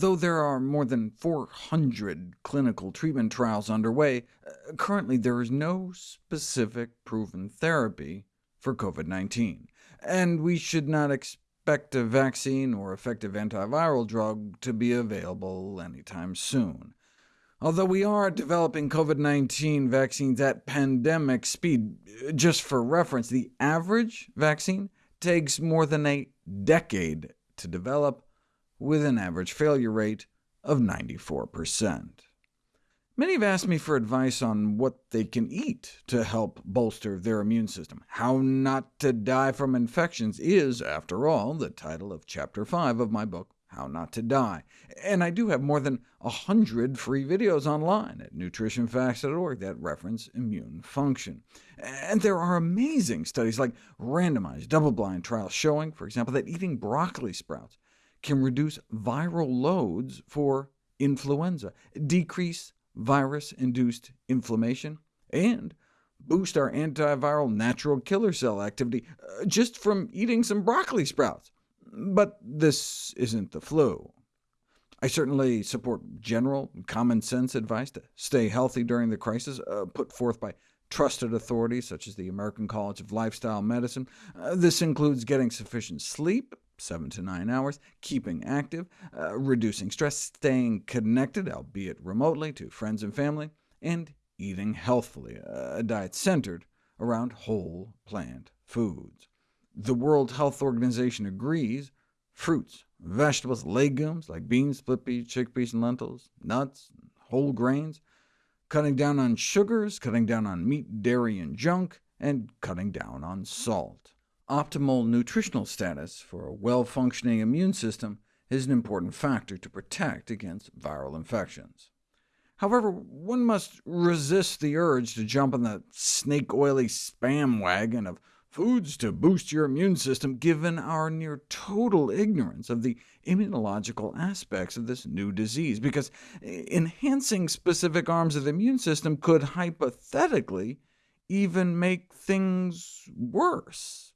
Though there are more than 400 clinical treatment trials underway, uh, currently there is no specific proven therapy for COVID-19, and we should not expect a vaccine or effective antiviral drug to be available anytime soon. Although we are developing COVID-19 vaccines at pandemic speed, just for reference, the average vaccine takes more than a decade to develop, with an average failure rate of 94%. Many have asked me for advice on what they can eat to help bolster their immune system. How Not to Die from Infections is, after all, the title of Chapter 5 of my book, How Not to Die, and I do have more than 100 free videos online at nutritionfacts.org that reference immune function. And there are amazing studies like randomized double-blind trials showing, for example, that eating broccoli sprouts can reduce viral loads for influenza, decrease virus-induced inflammation, and boost our antiviral natural killer cell activity uh, just from eating some broccoli sprouts. But this isn't the flu. I certainly support general, common-sense advice to stay healthy during the crisis, uh, put forth by trusted authorities such as the American College of Lifestyle Medicine. Uh, this includes getting sufficient sleep, 7 to 9 hours, keeping active, uh, reducing stress, staying connected, albeit remotely, to friends and family, and eating healthfully, a diet centered around whole plant foods. The World Health Organization agrees fruits, vegetables, legumes like beans, split peas, chickpeas, and lentils, nuts, whole grains, cutting down on sugars, cutting down on meat, dairy, and junk, and cutting down on salt. Optimal nutritional status for a well-functioning immune system is an important factor to protect against viral infections. However, one must resist the urge to jump on the snake-oily spam wagon of foods to boost your immune system, given our near-total ignorance of the immunological aspects of this new disease, because enhancing specific arms of the immune system could hypothetically even make things worse.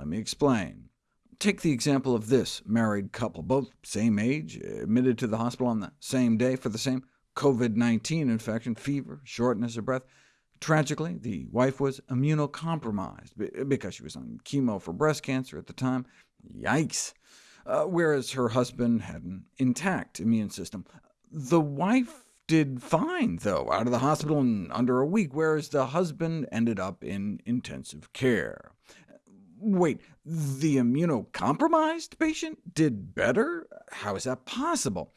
Let me explain. Take the example of this married couple, both same age, admitted to the hospital on the same day for the same COVID-19 infection, fever, shortness of breath. Tragically, the wife was immunocompromised because she was on chemo for breast cancer at the time. Yikes! Uh, whereas her husband had an intact immune system. The wife did fine, though, out of the hospital in under a week, whereas the husband ended up in intensive care. Wait, the immunocompromised patient did better? How is that possible?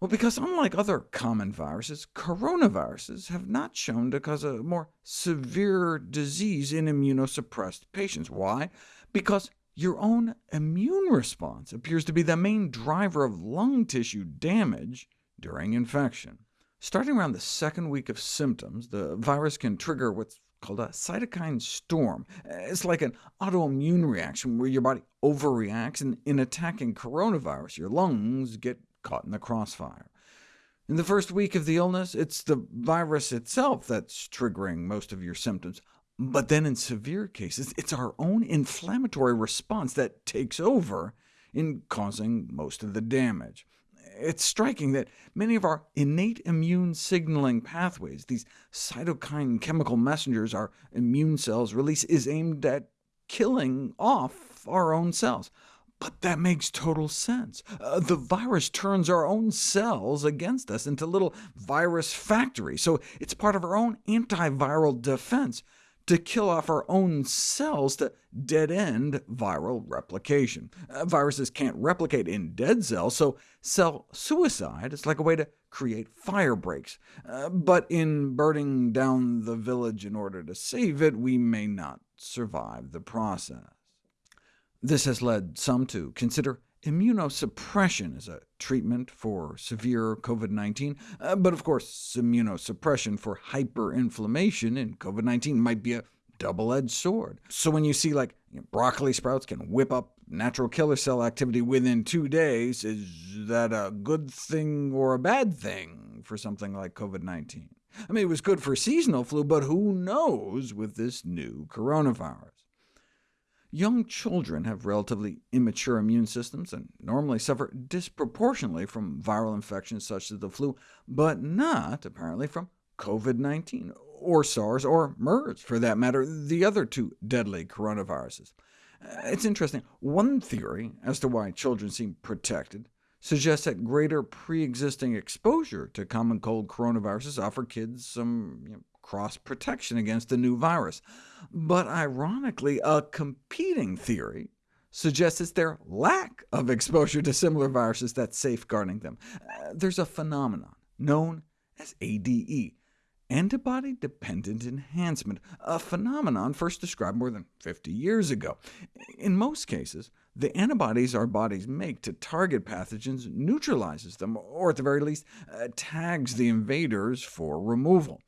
Well, because unlike other common viruses, coronaviruses have not shown to cause a more severe disease in immunosuppressed patients. Why? Because your own immune response appears to be the main driver of lung tissue damage during infection. Starting around the second week of symptoms, the virus can trigger what's called a cytokine storm. It's like an autoimmune reaction where your body overreacts, and in attacking coronavirus, your lungs get caught in the crossfire. In the first week of the illness, it's the virus itself that's triggering most of your symptoms. But then in severe cases, it's our own inflammatory response that takes over in causing most of the damage it's striking that many of our innate immune signaling pathways, these cytokine chemical messengers our immune cells release, is aimed at killing off our own cells. But that makes total sense. Uh, the virus turns our own cells against us into little virus factories, so it's part of our own antiviral defense to kill off our own cells to dead-end viral replication. Uh, viruses can't replicate in dead cells, so cell suicide is like a way to create fire breaks. Uh, but in burning down the village in order to save it, we may not survive the process. This has led some to consider immunosuppression is a treatment for severe COVID-19, uh, but of course immunosuppression for hyperinflammation in COVID-19 might be a double-edged sword. So when you see like you know, broccoli sprouts can whip up natural killer cell activity within two days, is that a good thing or a bad thing for something like COVID-19? I mean, it was good for seasonal flu, but who knows with this new coronavirus? Young children have relatively immature immune systems and normally suffer disproportionately from viral infections such as the flu, but not, apparently, from COVID-19, or SARS, or MERS, for that matter, the other two deadly coronaviruses. Uh, it's interesting. One theory as to why children seem protected suggests that greater pre-existing exposure to common cold coronaviruses offer kids some you know, cross-protection against the new virus. But ironically, a competing theory suggests it's their lack of exposure to similar viruses that's safeguarding them. Uh, there's a phenomenon known as ADE, antibody-dependent enhancement, a phenomenon first described more than 50 years ago. In most cases, the antibodies our bodies make to target pathogens neutralizes them, or at the very least, uh, tags the invaders for removal.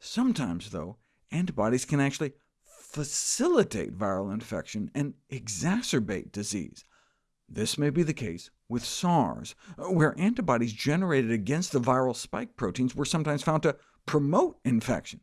Sometimes, though, antibodies can actually facilitate viral infection and exacerbate disease. This may be the case with SARS, where antibodies generated against the viral spike proteins were sometimes found to promote infection.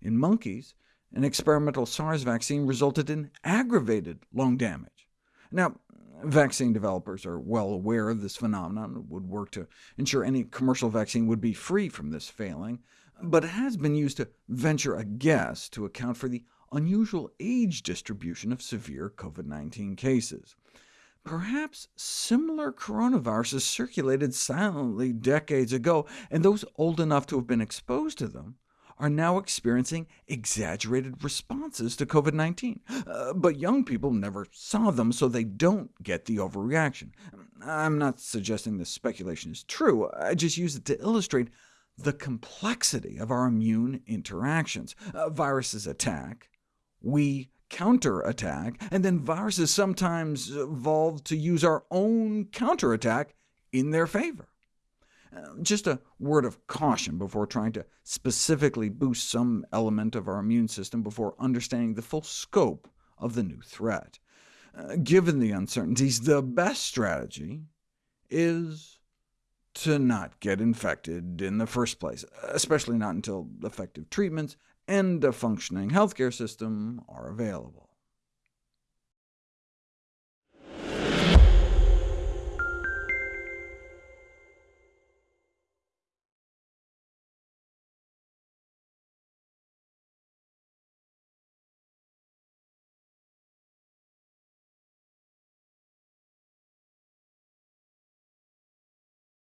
In monkeys, an experimental SARS vaccine resulted in aggravated lung damage. Now, vaccine developers are well aware of this phenomenon and would work to ensure any commercial vaccine would be free from this failing, but has been used to venture a guess to account for the unusual age distribution of severe COVID-19 cases. Perhaps similar coronaviruses circulated silently decades ago, and those old enough to have been exposed to them are now experiencing exaggerated responses to COVID-19. Uh, but young people never saw them, so they don't get the overreaction. I'm not suggesting this speculation is true, I just use it to illustrate the complexity of our immune interactions. Uh, viruses attack, we counterattack, and then viruses sometimes evolve to use our own counterattack in their favor. Uh, just a word of caution before trying to specifically boost some element of our immune system before understanding the full scope of the new threat. Uh, given the uncertainties, the best strategy is to not get infected in the first place, especially not until effective treatments and a functioning healthcare system are available.